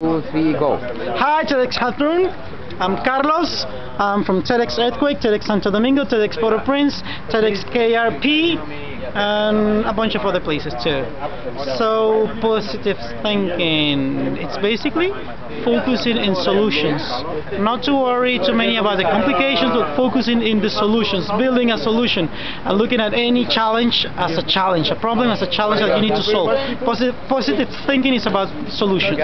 two, three, go. Hi, TEDx Hathroon. I'm Carlos. I'm from TEDx Earthquake, TEDx Santo Domingo, TEDx Port-au-Prince, TEDx KRP, and a bunch of other places too. So, positive thinking. It's basically focusing in solutions. Not to worry too many about the complications, but focusing in the solutions, building a solution, and looking at any challenge as a challenge, a problem as a challenge that you need to solve. Positive, positive thinking is about solutions.